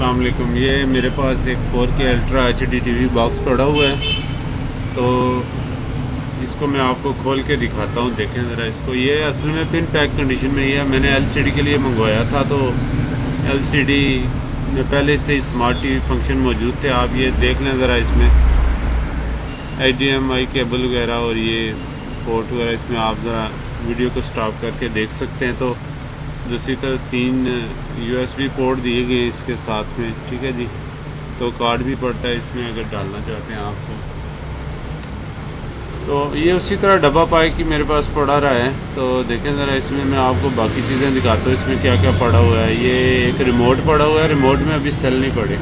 السلام علیکم۔ یہ میرے پاس ایک four K ultra H D T V box پڑا ہوا ہے۔ تو اس کو میں آپ کو کھول کے دکھاتا ہوں۔ دیکھیں ذرا اس کو۔ یہ اصل میں پن پیک کنڈیشن میں یہ ہے۔ میں نے ایل سی ڈی کے لیے منگوایا تھا۔ تو ایل سی ڈی میں پہلے سے اسمارٹ ٹی وی فنکشن موجود تھے۔ آپ یہ دیکھ لیں ذرا اس میں۔ H D M I cable وغیرہ اور یہ پورٹ وغیرہ اس میں آپ ذرا ویڈیو کو سٹاپ کر کے دیکھ سکتے ہیں۔ تو دوسری طرف تین یو ایس بی پورٹ دیے گئے ہیں اس کے ساتھ میں، ٹھیک ہے جی؟ تو کارڈ بھی پڑتا ہے اس میں اگر ڈالنا چاہتے ہیں آپ کو۔ تو یہ اسی طرح ڈبا پائے کہ میرے پاس پڑا رہا ہے۔ تو دیکھیں ذرا اس میں میں آپ کو باقی چیزیں دکھاتا ہوں، اس میں کیا کیا پڑا ہوا ہے۔ یہ ایک ریموٹ پڑا ہوا ہے ریموٹ میں ابھی سیل نہیں پڑے۔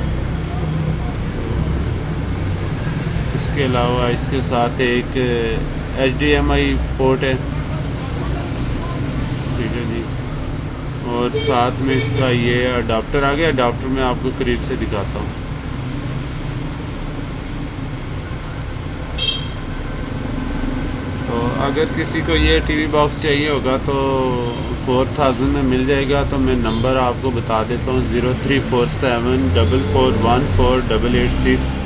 اس کے علاوہ اس کے ساتھ ایک H D M I port ہے۔ ٹھیک ہے جی۔ اور ساتھ میں اس کا یہ اڈاپٹر آ گیا. اڈاپٹر میں آپ کو قریب سے دکھاتا ہوں. تو اگر کسی کو یہ ٹی وی باکس چاہیے ہوگا تو فور تھاؤزنڈ میں مل جائے گا. تو میں نمبر آپ کو بتا دیتا ہوں. Zero three four seven double four one four double eight six